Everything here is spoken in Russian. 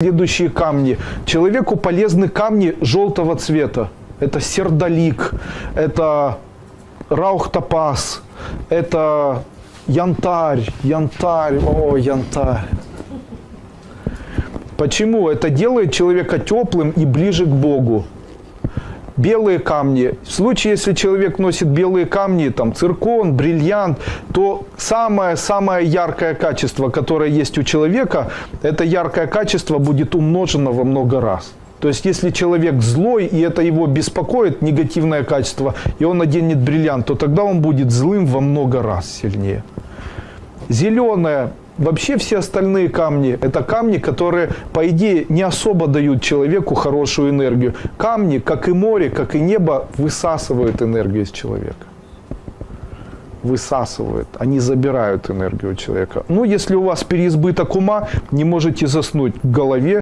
Следующие камни. Человеку полезны камни желтого цвета. Это сердолик, это раухтопаз, это янтарь, янтарь, о, янтарь. Почему? Это делает человека теплым и ближе к Богу. Белые камни. В случае, если человек носит белые камни, там циркон, бриллиант, то самое-самое яркое качество, которое есть у человека, это яркое качество будет умножено во много раз. То есть, если человек злой, и это его беспокоит, негативное качество, и он наденет бриллиант, то тогда он будет злым во много раз сильнее. Зеленое Вообще все остальные камни – это камни, которые, по идее, не особо дают человеку хорошую энергию. Камни, как и море, как и небо, высасывают энергию из человека. Высасывают, они забирают энергию у человека. Ну, если у вас переизбыток ума, не можете заснуть в голове,